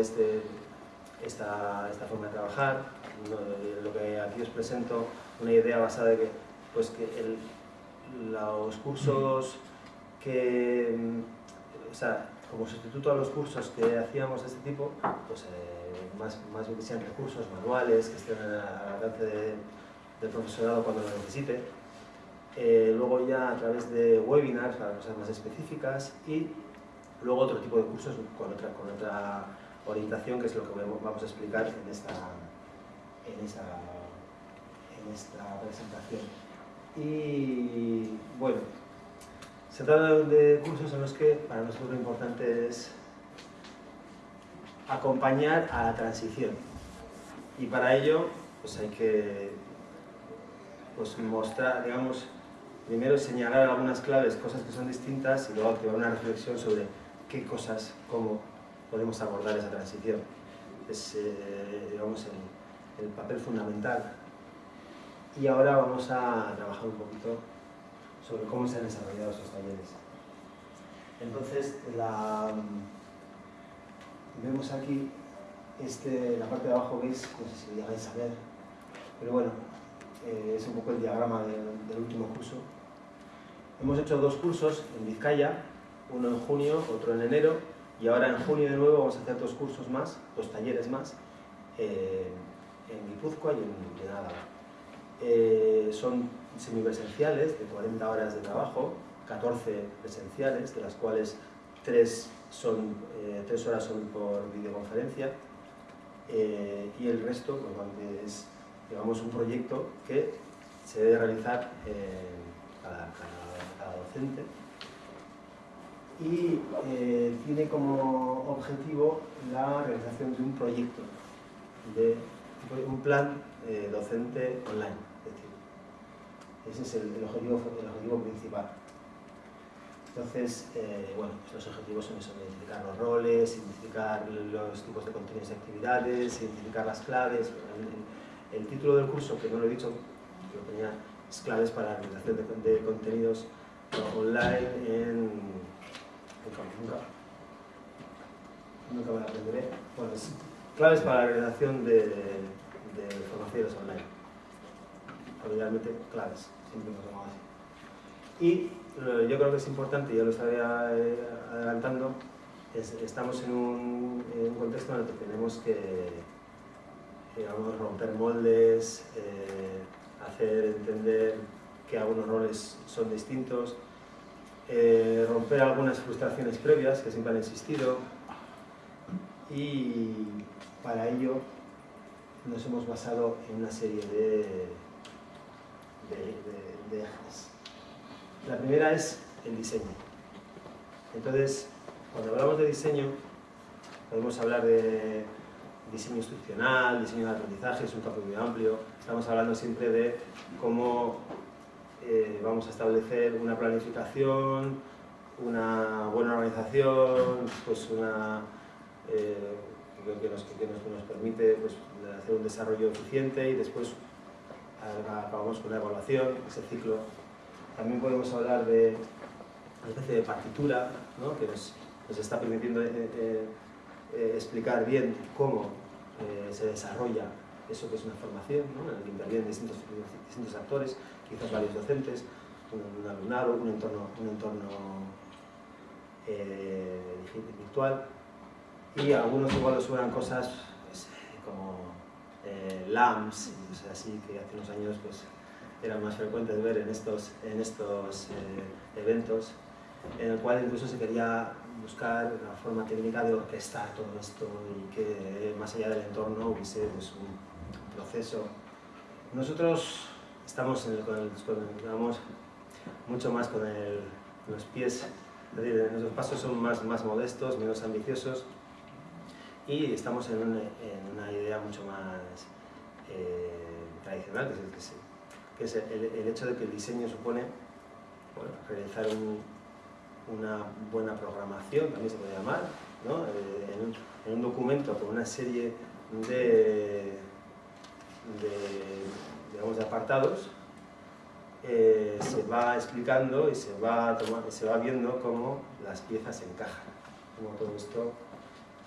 esta, esta forma de trabajar. Lo que aquí os presento, una idea basada en que, pues que los cursos que, o sea, como sustituto a los cursos que hacíamos de este tipo, pues eh, más, más bien que sean recursos manuales, que estén al alcance de, del profesorado cuando lo necesite. Eh, luego ya a través de webinars para cosas más específicas y luego otro tipo de cursos con otra, con otra orientación que es lo que vamos a explicar en esta, en esta, en esta presentación. Y bueno, se trata de cursos en los que para nosotros lo importante es acompañar a la transición. Y para ello pues hay que pues, mostrar, digamos, primero señalar algunas claves, cosas que son distintas y luego activar una reflexión sobre qué cosas, cómo podemos abordar esa transición. Es, eh, digamos, el, el papel fundamental. Y ahora vamos a trabajar un poquito sobre cómo se han desarrollado esos talleres. Entonces, la, vemos aquí, este, la parte de abajo veis, no sé si llegáis a ver, pero bueno, eh, es un poco el diagrama del último curso. Hemos hecho dos cursos en Vizcaya, uno en junio, otro en enero, y ahora en junio de nuevo vamos a hacer dos cursos más, dos talleres más, eh, en Guipúzcoa y en, Álava. Eh, son semipresenciales de 40 horas de trabajo, 14 presenciales, de las cuales 3, son, eh, 3 horas son por videoconferencia eh, y el resto pues, es digamos, un proyecto que se debe realizar cada, cada, docente y eh, tiene como objetivo la realización de un proyecto, de un plan eh, docente online. Ese es el, el, objetivo, el objetivo principal. Entonces, eh, bueno, los objetivos son eso, identificar los roles, identificar los tipos de contenidos y actividades, identificar las claves. El, título del curso, que no lo he dicho, lo tenía, es claves para la realización de, de contenidos online en, nunca, me aprenderé. Bueno, es claves para la realización de, de formaciones online. Realmente claves siempre nos llamamos así. Y eh, yo creo que es importante, ya lo estaba eh, adelantando, es, estamos en un, en un, contexto en el que tenemos que digamos, romper moldes, eh, hacer entender que algunos roles son distintos, eh, romper algunas frustraciones previas que siempre han existido y para ello nos hemos basado en una serie de de, ejes. La primera es el diseño. Entonces, cuando hablamos de diseño, podemos hablar de diseño instruccional, diseño de aprendizaje, es un campo muy amplio. Estamos hablando siempre de cómo eh, vamos a establecer una planificación, una buena organización, pues una, eh, que, nos, que nos, permite pues, hacer un desarrollo eficiente y después acabamos con la evaluación, ese ciclo. También podemos hablar de una especie de partitura ¿no? que nos, nos, está permitiendo eh, eh, explicar bien cómo se desarrolla eso que es una formación, ¿no? en el que intervienen distintos, distintos actores, quizás varios docentes, un, un alumnado, un entorno, un entorno eh, virtual y algunos igual os suenan cosas pues, como eh, o sea, así que hace unos años pues, era más frecuente ver en estos, en estos eh, eventos, en el cual incluso se quería buscar la forma técnica de orquestar todo esto y que más allá del entorno hubiese pues, un proceso. Nosotros estamos en el, con el, con el, mucho más con los pies, es decir, nuestros pasos son más, más modestos, menos ambiciosos, y estamos en, un, en una idea mucho más eh, tradicional, que es, que es el, hecho de que el diseño supone realizar un, una buena programación, también se puede llamar, eh, en, un, en, un, documento con una serie de, de, digamos, de apartados, eh, se va explicando y se va, se va viendo cómo las piezas encajan, cómo todo esto...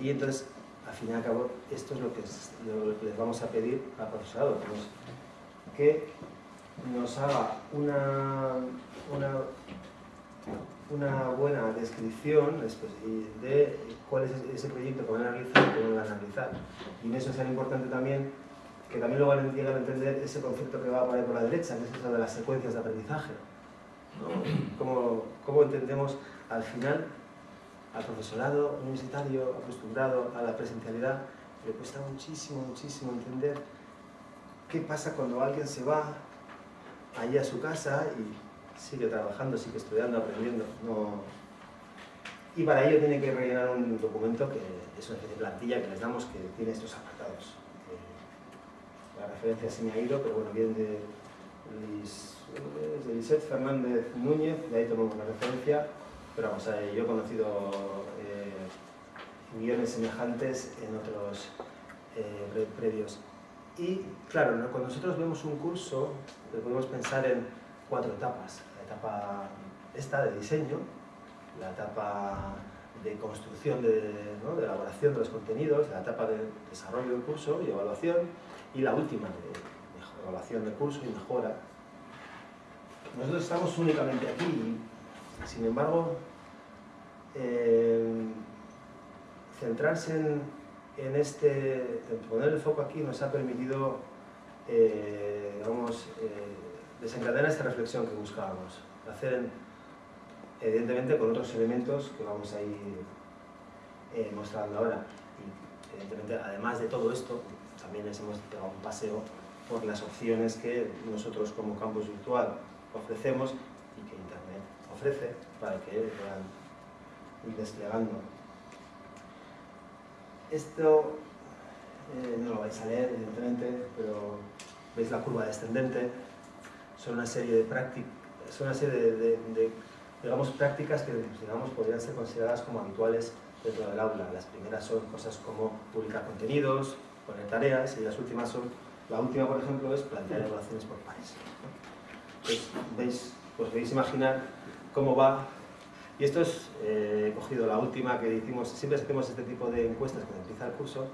Y entonces al fin y al cabo, esto es lo que, les vamos a pedir al profesorado, que nos, haga una, una, buena descripción de cuál es ese proyecto que van a realizar y cómo lo van a realizar. Y en eso es tan importante también que también lo van a entender ese concepto que va por ahí por la derecha, que es eso de las secuencias de aprendizaje. ¿Cómo, ¿Cómo entendemos al final al profesorado universitario acostumbrado a la presencialidad, le cuesta muchísimo, muchísimo entender qué pasa cuando alguien se va allí a su casa y sigue trabajando, sigue estudiando, aprendiendo. No... Y para ello tiene que rellenar un documento que es una especie de plantilla que les damos que tiene estos apartados. La referencia se me ha ido, pero bueno, viene de, Luis, de Lisette Fernández Núñez, de ahí tomamos la referencia pero vamos, a yo he conocido eh, guiones semejantes en otros eh, previos. Y claro, cuando nosotros vemos un curso, podemos pensar en cuatro etapas. La etapa esta de diseño, la etapa de construcción, de elaboración de los contenidos, la etapa de desarrollo del curso y evaluación, y la última de evaluación del curso y mejora. Nosotros estamos únicamente aquí sin embargo, eh, centrarse en, este, poner el foco aquí nos ha permitido, eh, eh, desencadenar esta reflexión que buscábamos, hacer evidentemente con otros elementos que vamos a ir mostrando ahora. Y evidentemente, además de todo esto, también les hemos dado un paseo por las opciones que nosotros como campus virtual ofrecemos ofrece para que puedan ir desplegando. Esto eh, no lo vais a leer, evidentemente, pero veis la curva descendente. Son una serie de prácticas, son una serie de, digamos, prácticas que digamos, podrían ser consideradas como habituales dentro del aula. Las primeras son cosas como publicar contenidos, poner tareas, y las últimas son, la última, por ejemplo, es plantear evaluaciones por pares. Entonces, veis, pues podéis imaginar cómo va. Y esto es, eh, he cogido la última que hicimos, siempre hacemos este tipo de encuestas cuando empieza el curso,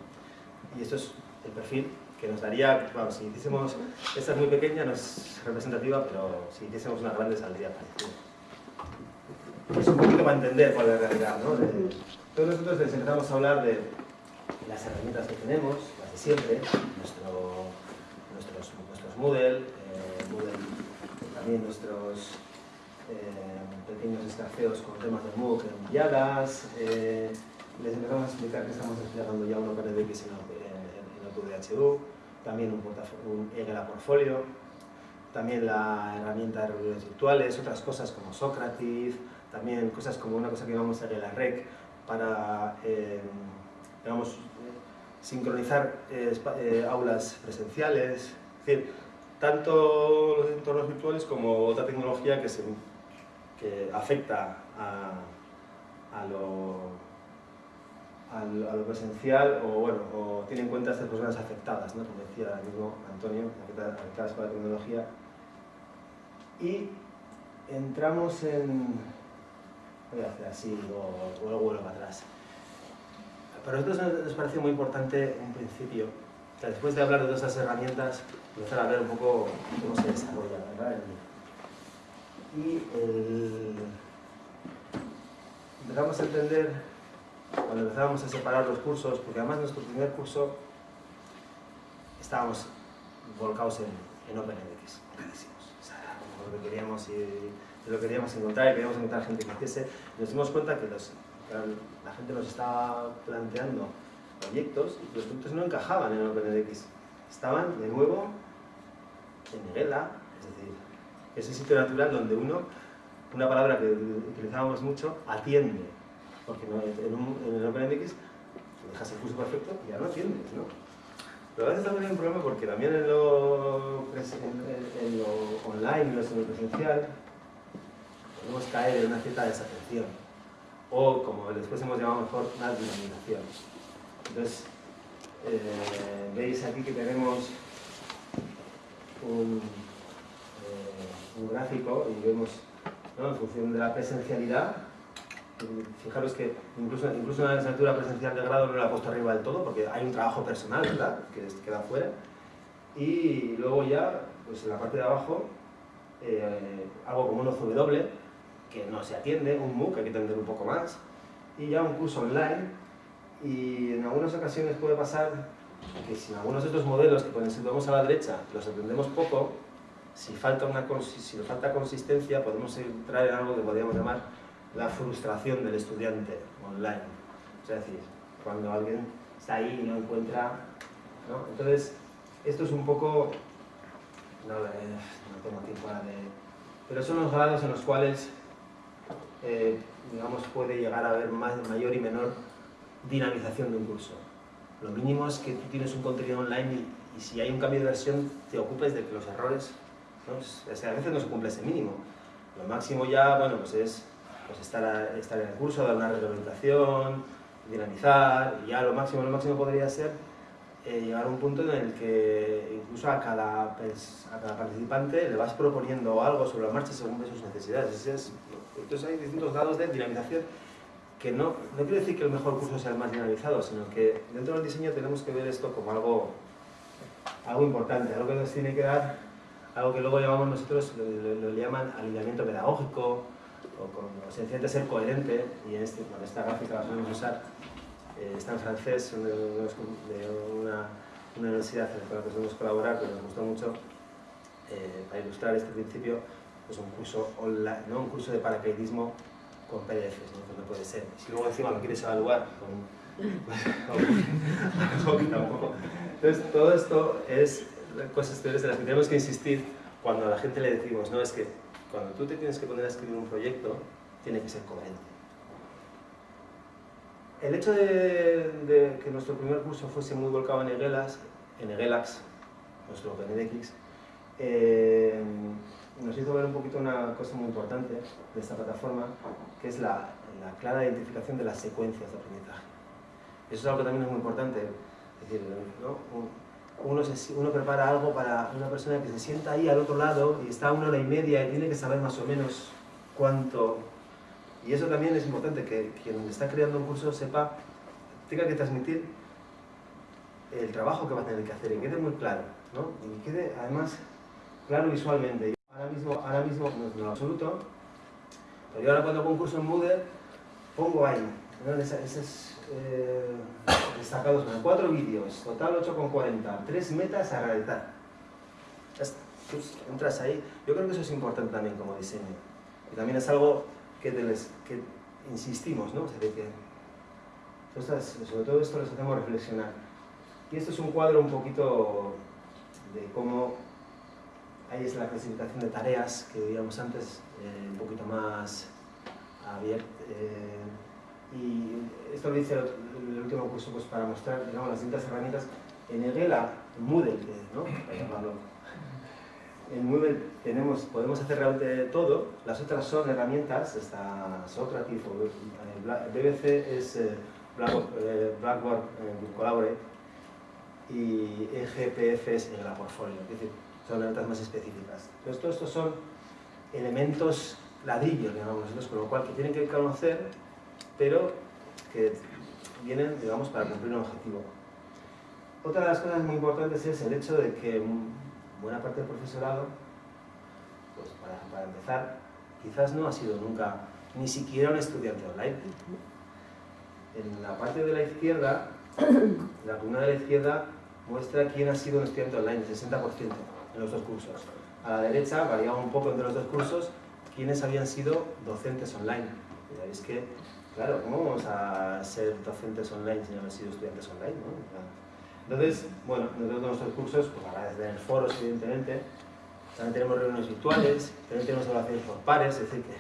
y esto es el perfil que nos daría, bueno, si hiciésemos, esta es muy pequeña, no es representativa, pero si hiciésemos una grande saldría parecido. Es un poquito para entender cuál es la realidad, ¿no? entonces nosotros les empezamos a hablar de las herramientas que tenemos, de siempre, nuestro, nuestros, nuestros Moodle, eh, también nuestros eh, pequeños escarceos con temas de MOOC en eh, les empezamos a explicar que estamos desplegando ya un OpenEDX en, en, en OpenDHU, también un, un Portfolio, también la herramienta de reuniones virtuales, otras cosas como Socrative, también cosas como una cosa que vamos a hacer en la REC para, eh, sincronizar aulas presenciales, es decir, tanto los entornos virtuales como otra tecnología que se que afecta a, a, lo, a, lo, presencial o, bueno, o tiene en cuenta a estas personas afectadas, ¿no? como decía el mismo Antonio, afectadas por la tecnología. Y entramos en... Voy a hacer así, o vuelvo para atrás. Para nosotros nos pareció muy importante un principio, después de hablar de todas esas herramientas, empezar a ver un poco cómo se desarrolla ¿verdad? y empezamos a entender, cuando empezábamos a separar los cursos, porque además nuestro primer curso estábamos volcados en, en OpenMX, o sea, lo que queríamos y lo queríamos encontrar y queríamos encontrar gente que hiciese, nos dimos cuenta que, la gente nos estaba planteando proyectos y los proyectos no encajaban en OpenMX, estaban de nuevo en Negela, es decir, ese sitio natural donde uno, una palabra que utilizábamos mucho, atiende. Porque en, un, en el dejas el curso perfecto y ya no atiendes, ¿no? Pero a veces también hay un problema porque también en lo, en, lo online, en lo presencial, podemos caer en una cierta desatención. O, como después hemos llamado mejor, una dinamización. Entonces, eh, veis aquí que tenemos un, un gráfico y vemos, en función de la presencialidad, fijaros que incluso, incluso en la asignatura presencial de grado no la he puesto arriba del todo porque hay un trabajo personal, ¿verdad?, que queda fuera. Y luego ya, pues en la parte de abajo, eh, algo como un OCW, que no se atiende, un MOOC, hay que atender un poco más, y ya un curso online, y en algunas ocasiones puede pasar que si en algunos de estos modelos que nos situamos a la derecha los atendemos poco, si falta, una, si falta consistencia, podemos entrar en algo que podríamos llamar la frustración del estudiante online. Es decir, cuando alguien está ahí y no encuentra... ¿no? Entonces, esto es un poco... No, no tengo tiempo para de... Pero son los grados en los cuales, eh, digamos, puede llegar a haber más, mayor y menor dinamización de un curso. Lo mínimo es que tú tienes un contenido online y, si hay un cambio de versión, te ocupes de que los errores... ¿no? a veces no se cumple ese mínimo. Lo máximo ya, bueno, pues es pues estar, estar en el curso, dar una reglamentación, dinamizar, y ya lo máximo, lo máximo podría ser eh, llegar a un punto en el que incluso a cada, a cada participante le vas proponiendo algo sobre la marcha según sus necesidades. Es, entonces hay distintos grados de dinamización que no, no quiere decir que el mejor curso sea el más dinamizado, sino que dentro del diseño tenemos que ver esto como algo, algo importante, algo que nos tiene que dar, algo que luego llamamos nosotros, lo, lo llaman alineamiento pedagógico, o, con, o sencillamente ser coherente, y este, con esta gráfica la podemos usar, eh, está en francés, de, una, una, universidad con la que podemos colaborar, que nos gustó mucho, eh, para ilustrar este principio, pues un curso online, ¿no? un curso de paracaidismo con PDFs, ¿no? Pues no puede ser. Si luego encima lo quieres evaluar con... Entonces, todo esto es cosas de las que tenemos que insistir cuando a la gente le decimos, no, es que cuando tú te tienes que poner a escribir un proyecto, tiene que ser coherente. El hecho de, que nuestro primer curso fuese muy volcado en Egelax, en Egelax nuestro OpenEDX, eh, nos hizo ver un poquito una cosa muy importante de esta plataforma, que es la, clara identificación de las secuencias de aprendizaje. Eso es algo que también es muy importante. Es decir, ¿no? uno, uno prepara algo para una persona que se sienta ahí al otro lado y está una hora y media y tiene que saber más o menos cuánto... Y eso también es importante, que quien está creando un curso sepa, tenga que transmitir el trabajo que va a tener que hacer y quede muy claro, ¿no? Y quede además claro visualmente. Ahora mismo, ahora mismo no es lo absoluto, pero yo ahora cuando hago un curso en Moodle, pongo ahí, ¿no? esas, eh, destacados en cuatro vídeos, total 8,40, tres metas a realizar. Entras ahí. Yo creo que eso es importante también como diseño. Y también es algo que, que insistimos, ¿no? O sea, que, sobre todo esto les hacemos reflexionar. Y esto es un cuadro un poquito de cómo ahí es la clasificación de tareas que veíamos antes, eh, un poquito más abierta. Eh, y esto lo dice el, último curso pues, para mostrar digamos, las distintas herramientas. En Egela, en Moodle, ¿no? En Moodle tenemos, podemos hacer realmente todo, las otras son herramientas, está Socrative o eh, BBC es eh, eh, Blackboard, Collaborate y EGPF es el Portfolio, es decir, son herramientas más específicas. Entonces, todos estos son elementos ladrillos, digamos nosotros, con lo cual que tienen que conocer pero que vienen, digamos, para cumplir un objetivo. Otra de las cosas muy importantes es el hecho de que buena parte del profesorado, pues para, empezar, quizás no ha sido nunca ni siquiera un estudiante online. En la parte de la izquierda, la columna de la izquierda muestra quién ha sido un estudiante online, el 60% en los dos cursos. A la derecha, variaba un poco entre los dos cursos, quiénes habían sido docentes online. Y que Claro, ¿cómo vamos a ser docentes online si no hemos sido estudiantes online? ¿no? Entonces, bueno, nosotros nuestros cursos, pues ahora el foros, evidentemente, también tenemos reuniones virtuales, también tenemos evaluaciones por pares, es decir, que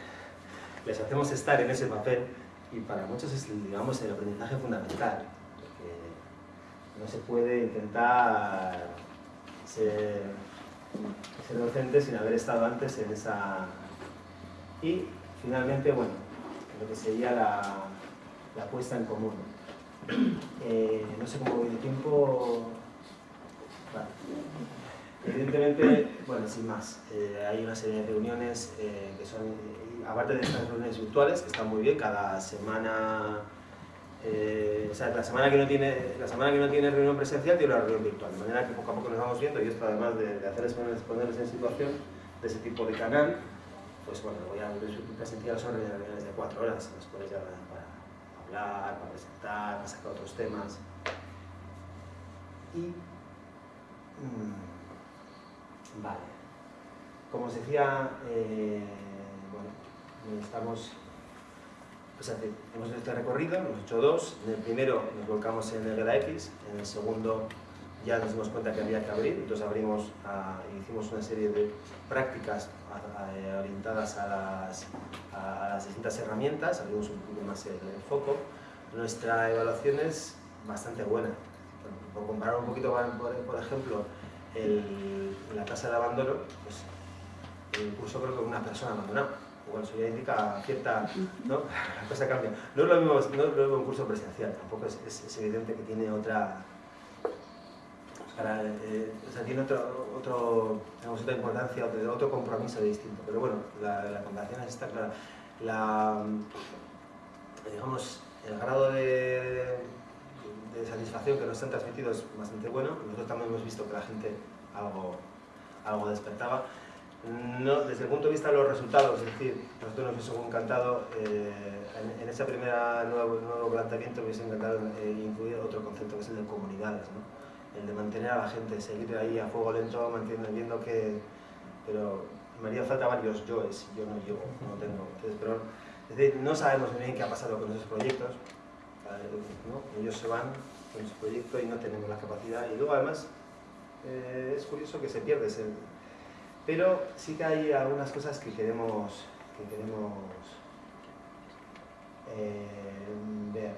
les hacemos estar en ese papel y para muchos es, digamos, el aprendizaje fundamental, porque no se puede intentar ser, ser docente sin haber estado antes en esa... Y finalmente, bueno, lo que sería la, la puesta en común. Eh, no sé cómo voy de tiempo. Evidentemente, bueno, sin más, eh, hay una serie de reuniones eh, que son, aparte de estas reuniones virtuales, que están muy bien, cada semana, eh, o sea, la semana, que no tiene, la semana que no tiene reunión presencial tiene una reunión virtual, de manera que poco a poco nos vamos viendo, y esto además de, de hacerles ponerles en situación de ese tipo de canal, pues bueno, voy a presencial son reuniones de cuatro horas, cuales ya para hablar, para presentar, para sacar otros temas. Y... Mmm, Vale. Como os decía, eh, bueno, estamos, pues, hemos hecho este recorrido, hemos hecho dos. En el primero nos volcamos en el X, en el segundo ya nos dimos cuenta que había que abrir, entonces abrimos hicimos una serie de prácticas orientadas a las, a las, distintas herramientas, abrimos un poquito más el, foco. Nuestra evaluación es bastante buena. Por comparar un poquito, por ejemplo, el, la tasa de abandono, pues el curso creo que una persona abandonada. Bueno, eso ya indica cierta, ¿no? La cosa cambia. No es lo mismo, no es lo mismo un curso presencial, tampoco es, es, evidente que tiene otra, eh, o sea, tiene otro, otro, digamos, otra importancia, otro, otro compromiso distinto. Pero bueno, la, la comparación está clara. La, digamos, el grado de, de satisfacción que nos han transmitido es bastante bueno. Nosotros también hemos visto que la gente algo, algo despertaba. No, desde el punto de vista de los resultados, es decir, nosotros nos hubiese encantado, eh, en, ese primer nuevo, nuevo planteamiento, me hubiese encantado eh, incluir otro concepto que es el de comunidades, ¿no? El de mantener a la gente, seguir ahí a fuego lento, manteniendo que... Pero me haría falta varios yoes, yo no llevo, no tengo. Entonces, es decir, no sabemos muy bien qué ha pasado con esos proyectos, ellos se van con su proyecto y no tenemos la capacidad. Y luego además eh, es curioso que se pierde ese... Pero sí que hay algunas cosas que queremos, que queremos eh, ver.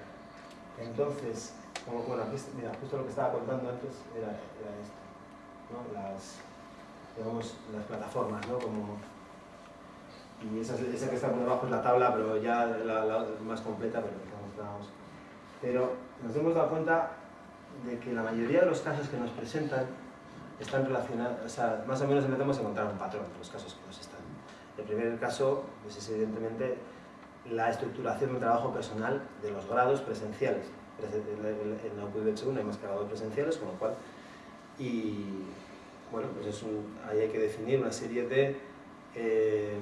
Entonces, como, bueno, mira, justo lo que estaba contando antes era, esto, ¿no? las, digamos, las plataformas, ¿no? Como, y esa, esa, que está por debajo es la tabla, pero ya la, más completa, pero que pero nos hemos dado cuenta de que la mayoría de los casos que nos presentan están relacionados, o sea, más o menos intentamos encontrar un patrón en los casos que nos están. El primer caso pues, es evidentemente la estructuración del trabajo personal de los grados presenciales. En la UPVH 1 hay más grados presenciales, con lo cual, y bueno, pues es ahí hay que definir una serie de eh,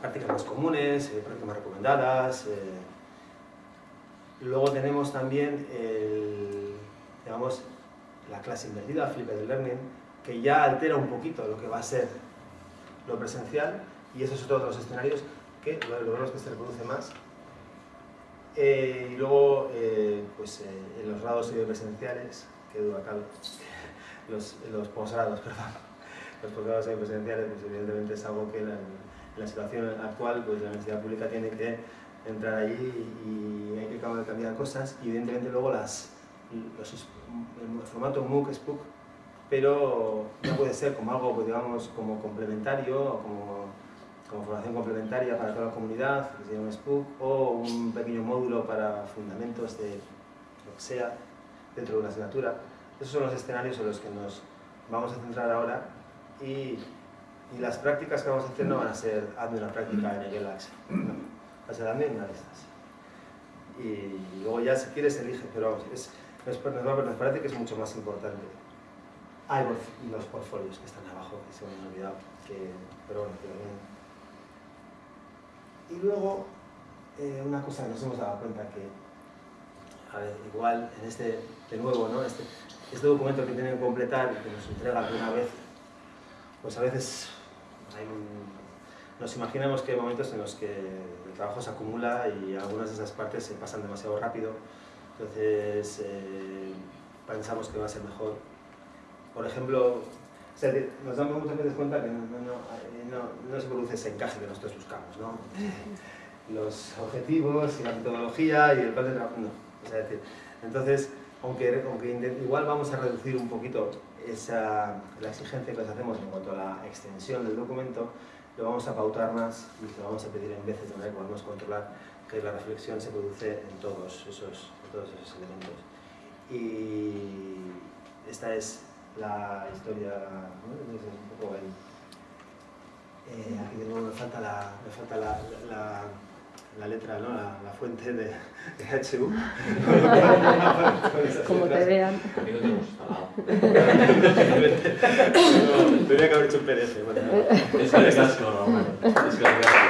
prácticas más comunes, eh, prácticas más recomendadas, eh, Luego tenemos también digamos, la clase invertida, flipped learning, que ya altera un poquito lo que va a ser lo presencial y eso es otro de los escenarios que lo que se reproduce más. Eh, y luego, eh, pues eh, en los grados semipresenciales, que dura acá, los, los posgrados, perdón, los posgrados semipresenciales, pues evidentemente es algo que en la situación actual, pues la universidad pública tiene que entrar allí y hay que cambiar cosas. Y evidentemente luego las, el formato MOOC es POOC, pero no puede ser como algo, pues, digamos, como complementario o como, como formación complementaria para toda la comunidad, que se llama SPOOC, o un pequeño módulo para fundamentos de lo que sea dentro de una asignatura. Esos son los escenarios en los que nos vamos a centrar ahora y, y las prácticas que vamos a hacer no van a ser hazme una práctica en el Elax hacia también una de estas. Y luego ya si quieres elige, pero vamos, es, nos, parece que es mucho más importante. Hay los portfolios que están abajo, que se me han olvidado, que, pero bueno, que bien. Y luego, eh, una cosa que nos hemos dado cuenta que, a ver, igual en este, de nuevo, ¿no? este, este documento que tienen que completar y que nos entrega alguna vez, pues a veces hay un, nos imaginamos que hay momentos en los que el trabajo se acumula y algunas de esas partes se pasan demasiado rápido, entonces eh, pensamos que va a ser mejor. Por ejemplo, nos damos muchas veces cuenta que no, no, no, se produce ese encaje que nosotros buscamos, ¿no? los objetivos y la metodología y el plan de trabajo, no. O sea, decir, entonces, aunque, aunque igual vamos a reducir un poquito esa, la exigencia que les hacemos en cuanto a la extensión del documento, lo vamos a pautar más y lo vamos a pedir en veces de manera que podemos controlar que la reflexión se produce en todos esos, todos esos elementos. Y esta es la historia, ¿no? Entonces, un poco el, eh, aquí de nuevo me falta la, me falta la, la, la letra, ¿no? la, la fuente de, de HU. Como te vean. Tendría que haber hecho un PDF. Bueno, Es que casco, no. Es que casco.